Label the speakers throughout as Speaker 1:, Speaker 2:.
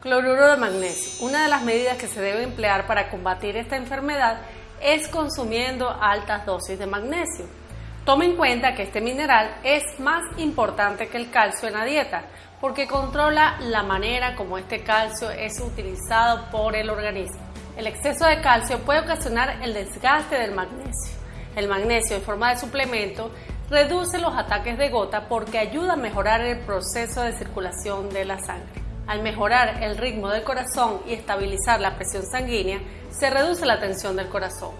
Speaker 1: Cloruro de magnesio. Una de las medidas que se debe emplear para combatir esta enfermedad es consumiendo altas dosis de magnesio. Tome en cuenta que este mineral es más importante que el calcio en la dieta porque controla la manera como este calcio es utilizado por el organismo. El exceso de calcio puede ocasionar el desgaste del magnesio. El magnesio en forma de suplemento reduce los ataques de gota porque ayuda a mejorar el proceso de circulación de la sangre. Al mejorar el ritmo del corazón y estabilizar la presión sanguínea, se reduce la tensión del corazón.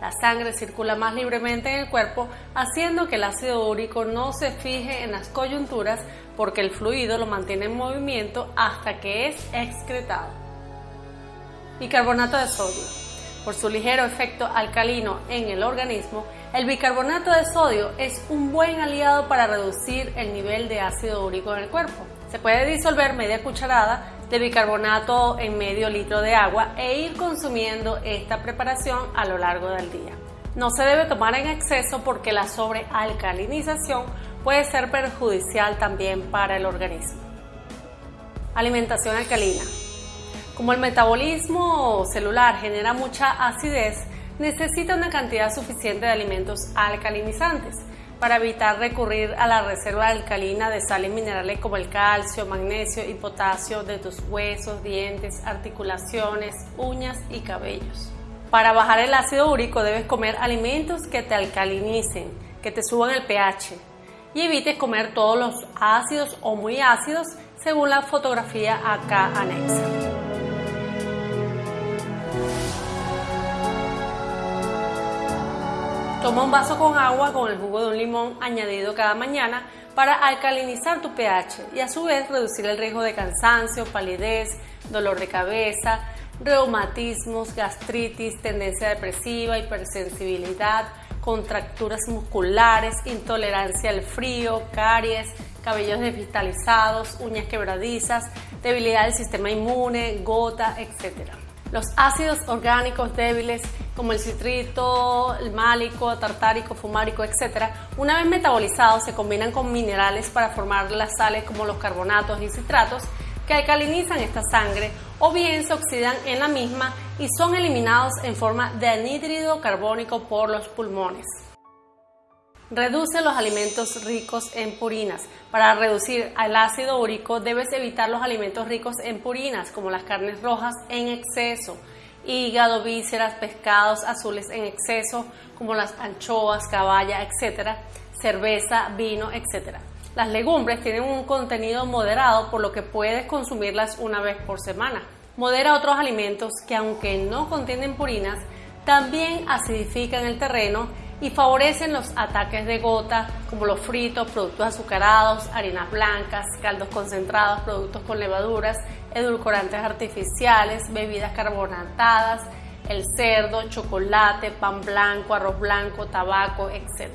Speaker 1: La sangre circula más libremente en el cuerpo, haciendo que el ácido úrico no se fije en las coyunturas porque el fluido lo mantiene en movimiento hasta que es excretado. Bicarbonato de sodio. Por su ligero efecto alcalino en el organismo, el bicarbonato de sodio es un buen aliado para reducir el nivel de ácido úrico en el cuerpo. Se puede disolver media cucharada de bicarbonato en medio litro de agua e ir consumiendo esta preparación a lo largo del día. No se debe tomar en exceso porque la sobrealcalinización puede ser perjudicial también para el organismo. Alimentación alcalina. Como el metabolismo celular genera mucha acidez, necesita una cantidad suficiente de alimentos alcalinizantes para evitar recurrir a la reserva alcalina de sales minerales como el calcio, magnesio y potasio de tus huesos, dientes, articulaciones, uñas y cabellos. Para bajar el ácido úrico debes comer alimentos que te alcalinicen, que te suban el pH y evites comer todos los ácidos o muy ácidos según la fotografía acá anexa. Toma un vaso con agua con el jugo de un limón añadido cada mañana para alcalinizar tu pH y a su vez reducir el riesgo de cansancio, palidez, dolor de cabeza, reumatismos, gastritis, tendencia depresiva, hipersensibilidad, contracturas musculares, intolerancia al frío, caries, cabellos desvitalizados, uñas quebradizas, debilidad del sistema inmune, gota, etc. Los ácidos orgánicos débiles como el citrito, el málico, tartárico, fumárico, etc., una vez metabolizados se combinan con minerales para formar las sales como los carbonatos y citratos que alcalinizan esta sangre o bien se oxidan en la misma y son eliminados en forma de anhídrido carbónico por los pulmones. Reduce los alimentos ricos en purinas. Para reducir el ácido úrico debes evitar los alimentos ricos en purinas como las carnes rojas en exceso, hígado, vísceras, pescados azules en exceso, como las anchoas, caballa, etc., cerveza, vino, etc. Las legumbres tienen un contenido moderado, por lo que puedes consumirlas una vez por semana. Modera otros alimentos que, aunque no contienen purinas, también acidifican el terreno y favorecen los ataques de gota, como los fritos, productos azucarados, harinas blancas, caldos concentrados, productos con levaduras, edulcorantes artificiales, bebidas carbonatadas, el cerdo, chocolate, pan blanco, arroz blanco, tabaco, etc.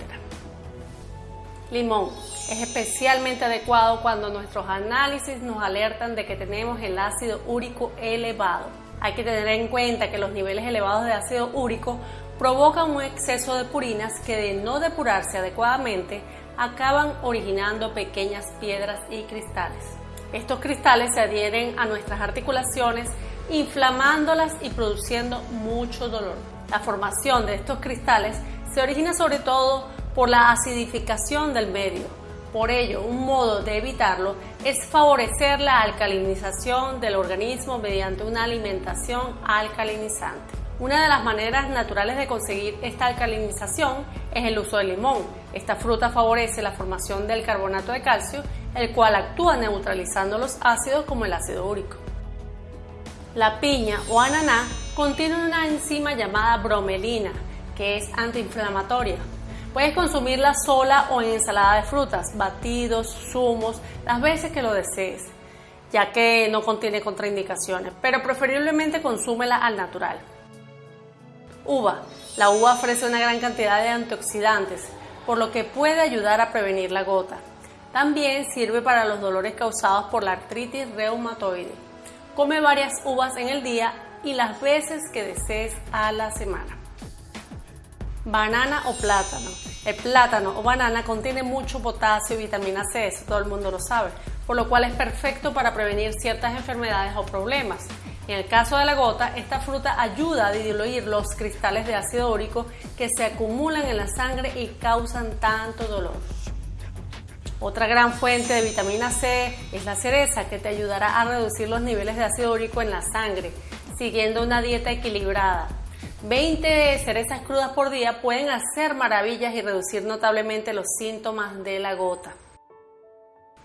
Speaker 1: Limón. Es especialmente adecuado cuando nuestros análisis nos alertan de que tenemos el ácido úrico elevado. Hay que tener en cuenta que los niveles elevados de ácido úrico provocan un exceso de purinas que de no depurarse adecuadamente acaban originando pequeñas piedras y cristales. Estos cristales se adhieren a nuestras articulaciones inflamándolas y produciendo mucho dolor. La formación de estos cristales se origina sobre todo por la acidificación del medio. Por ello, un modo de evitarlo es favorecer la alcalinización del organismo mediante una alimentación alcalinizante. Una de las maneras naturales de conseguir esta alcalinización es el uso del limón. Esta fruta favorece la formación del carbonato de calcio, el cual actúa neutralizando los ácidos como el ácido úrico. La piña o ananá contiene una enzima llamada bromelina, que es antiinflamatoria. Puedes consumirla sola o en ensalada de frutas, batidos, zumos, las veces que lo desees, ya que no contiene contraindicaciones, pero preferiblemente consúmela al natural. Uva. La uva ofrece una gran cantidad de antioxidantes, por lo que puede ayudar a prevenir la gota. También sirve para los dolores causados por la artritis reumatoide. Come varias uvas en el día y las veces que desees a la semana. Banana o plátano. El plátano o banana contiene mucho potasio y vitamina C, eso todo el mundo lo sabe, por lo cual es perfecto para prevenir ciertas enfermedades o problemas. En el caso de la gota, esta fruta ayuda a diluir los cristales de ácido úrico que se acumulan en la sangre y causan tanto dolor. Otra gran fuente de vitamina C es la cereza, que te ayudará a reducir los niveles de ácido úrico en la sangre, siguiendo una dieta equilibrada. 20 cerezas crudas por día pueden hacer maravillas y reducir notablemente los síntomas de la gota.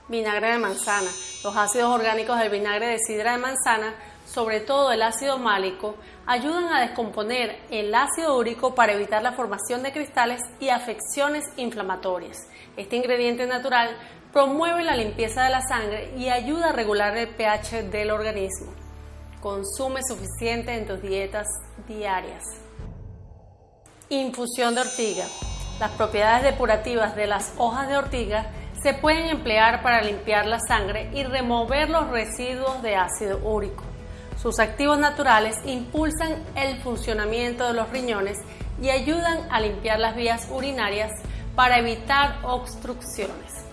Speaker 1: Vinagre de manzana. Los ácidos orgánicos del vinagre de sidra de manzana, sobre todo el ácido málico, ayudan a descomponer el ácido úrico para evitar la formación de cristales y afecciones inflamatorias. Este ingrediente natural promueve la limpieza de la sangre y ayuda a regular el pH del organismo. Consume suficiente en tus dietas diarias. Infusión de ortiga. Las propiedades depurativas de las hojas de ortiga se pueden emplear para limpiar la sangre y remover los residuos de ácido úrico. Sus activos naturales impulsan el funcionamiento de los riñones y ayudan a limpiar las vías urinarias para evitar obstrucciones.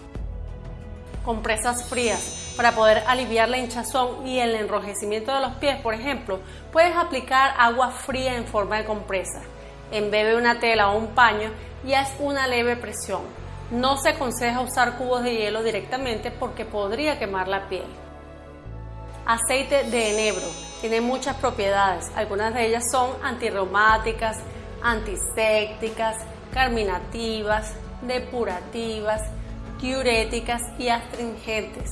Speaker 1: Compresas frías. Para poder aliviar la hinchazón y el enrojecimiento de los pies, por ejemplo, puedes aplicar agua fría en forma de compresa. Embebe una tela o un paño y haz una leve presión. No se aconseja usar cubos de hielo directamente porque podría quemar la piel. Aceite de enebro. Tiene muchas propiedades. Algunas de ellas son antirreumáticas, antisépticas, carminativas, depurativas, diuréticas y astringentes.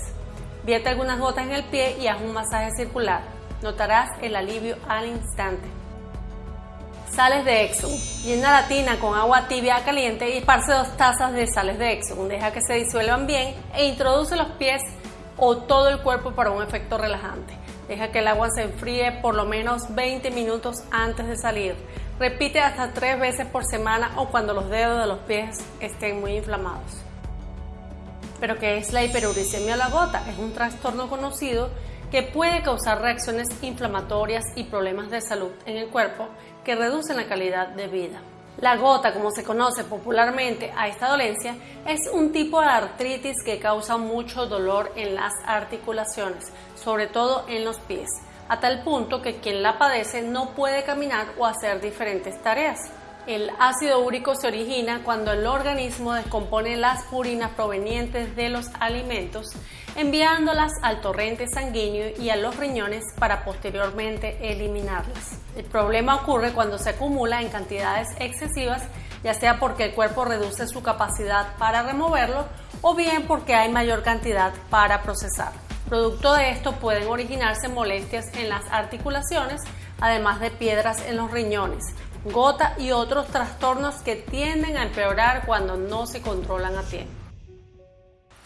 Speaker 1: Vierte algunas gotas en el pie y haz un masaje circular. Notarás el alivio al instante. Sales de Exxon. Llena la tina con agua tibia caliente y esparce dos tazas de sales de Exxon. Deja que se disuelvan bien e introduce los pies o todo el cuerpo para un efecto relajante. Deja que el agua se enfríe por lo menos 20 minutos antes de salir. Repite hasta tres veces por semana o cuando los dedos de los pies estén muy inflamados. ¿Pero qué es la hiperuricemia a la gota? Es un trastorno conocido que puede causar reacciones inflamatorias y problemas de salud en el cuerpo que reducen la calidad de vida. La gota, como se conoce popularmente a esta dolencia, es un tipo de artritis que causa mucho dolor en las articulaciones, sobre todo en los pies a tal punto que quien la padece no puede caminar o hacer diferentes tareas. El ácido úrico se origina cuando el organismo descompone las purinas provenientes de los alimentos, enviándolas al torrente sanguíneo y a los riñones para posteriormente eliminarlas. El problema ocurre cuando se acumula en cantidades excesivas, ya sea porque el cuerpo reduce su capacidad para removerlo o bien porque hay mayor cantidad para procesar. Producto de esto pueden originarse molestias en las articulaciones, además de piedras en los riñones, gota y otros trastornos que tienden a empeorar cuando no se controlan a tiempo.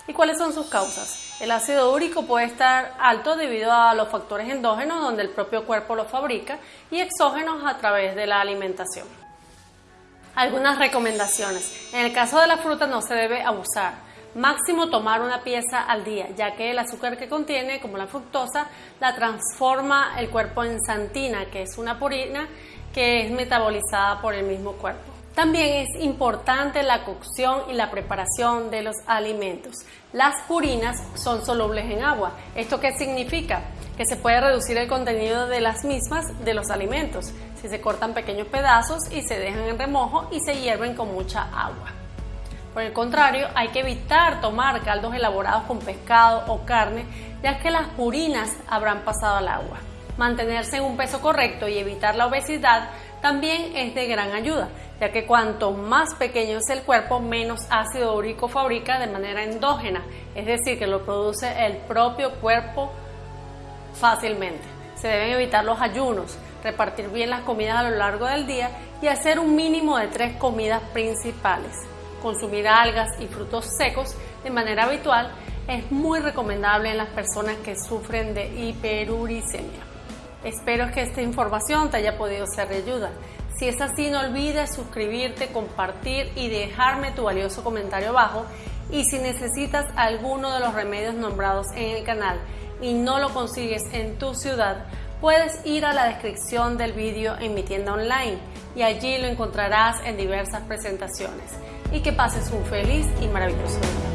Speaker 1: ¿Y cuáles son sus causas? El ácido úrico puede estar alto debido a los factores endógenos donde el propio cuerpo lo fabrica y exógenos a través de la alimentación. Algunas recomendaciones. En el caso de la fruta no se debe abusar. Máximo tomar una pieza al día, ya que el azúcar que contiene, como la fructosa, la transforma el cuerpo en santina, que es una purina que es metabolizada por el mismo cuerpo. También es importante la cocción y la preparación de los alimentos. Las purinas son solubles en agua. ¿Esto qué significa? Que se puede reducir el contenido de las mismas de los alimentos si se cortan pequeños pedazos y se dejan en remojo y se hierven con mucha agua. Por el contrario, hay que evitar tomar caldos elaborados con pescado o carne, ya que las purinas habrán pasado al agua. Mantenerse en un peso correcto y evitar la obesidad también es de gran ayuda, ya que cuanto más pequeño es el cuerpo, menos ácido úrico fabrica de manera endógena, es decir, que lo produce el propio cuerpo fácilmente. Se deben evitar los ayunos, repartir bien las comidas a lo largo del día y hacer un mínimo de tres comidas principales consumir algas y frutos secos de manera habitual es muy recomendable en las personas que sufren de hiperuricemia. Espero que esta información te haya podido ser de ayuda. Si es así, no olvides suscribirte, compartir y dejarme tu valioso comentario abajo. Y si necesitas alguno de los remedios nombrados en el canal y no lo consigues en tu ciudad, puedes ir a la descripción del vídeo en mi tienda online y allí lo encontrarás en diversas presentaciones. Y que pases un feliz y maravilloso día.